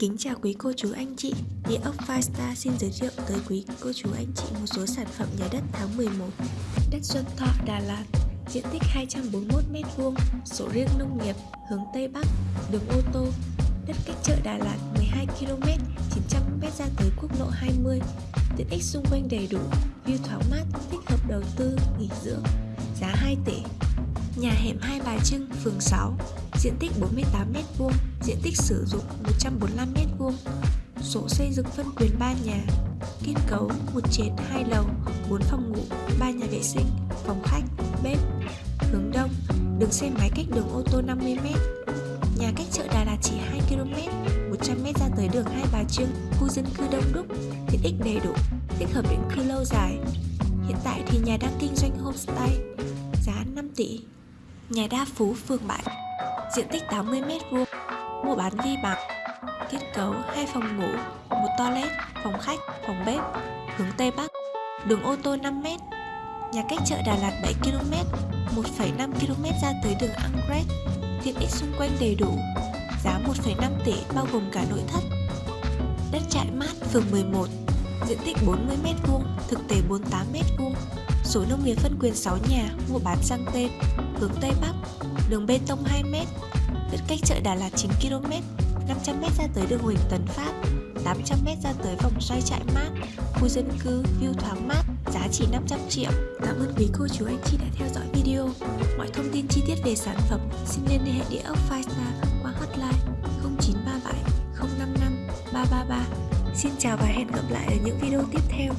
Kính chào quý cô chú anh chị. Địa ốc Firestar xin giới thiệu tới quý cô chú anh chị một số sản phẩm nhà đất tháng 11 Đất Xuân Thọ, Đà Lạt Diện tích 241m2 Sổ riêng nông nghiệp Hướng Tây Bắc Đường ô tô Đất cách chợ Đà Lạt 12km 900m ra tới quốc lộ 20 Tiện ích xung quanh đầy đủ View thoáng mát Thích hợp đầu tư, nghỉ dưỡng Giá 2 tỷ. Nhà hẻm Hai Bà Trưng, phường 6 Diện tích 48m2 Diện tích sử dụng 145m2 Sổ xây dựng phân quyền 3 nhà Kết cấu một trệt 2 lầu 4 phòng ngủ 3 nhà vệ sinh Phòng khách, bếp Hướng đông Đường xe máy cách đường ô tô 50m Nhà cách chợ Đà Lạt chỉ 2km 100m ra tới đường Hai Bà Trưng Khu dân cư đông đúc. Tiện ích đầy đủ tích hợp định cư lâu dài. Hiện tại thì nhà đang kinh doanh homestay Giá 5 tỷ. Nhà đa phú phường 7 Diện tích 80m2 Mua bán ghi bằng Kết cấu hai phòng ngủ một toilet, phòng khách, phòng bếp Hướng Tây Bắc. Đường ô tô 5m Nhà cách chợ Đà Lạt 7km 1,5km ra tới đường Angret Tiện ích xung quanh đầy đủ. Giá 1,5 tỷ bao gồm cả nội thất. Đất trại mát phường 11 Diện tích 40m2 Thực tế 48m2 Số nông nghiệp phân quyền 6 nhà Mua bán sang tên. Hướng Tây Bắc Đường bê tông 2m Đất cách chợ Đà Lạt 9km 500m ra tới đường Huỳnh Tấn Phát 800m ra tới vòng xoay trại mát. Khu dân cư, view thoáng mát Giá chỉ 500 triệu. Cảm ơn quý cô chú anh chị đã theo dõi video. Mọi thông tin chi tiết về sản phẩm Xin liên hệ địa ốc Firestar qua hotline 0937 055 333 Xin chào và hẹn gặp lại ở những video tiếp theo.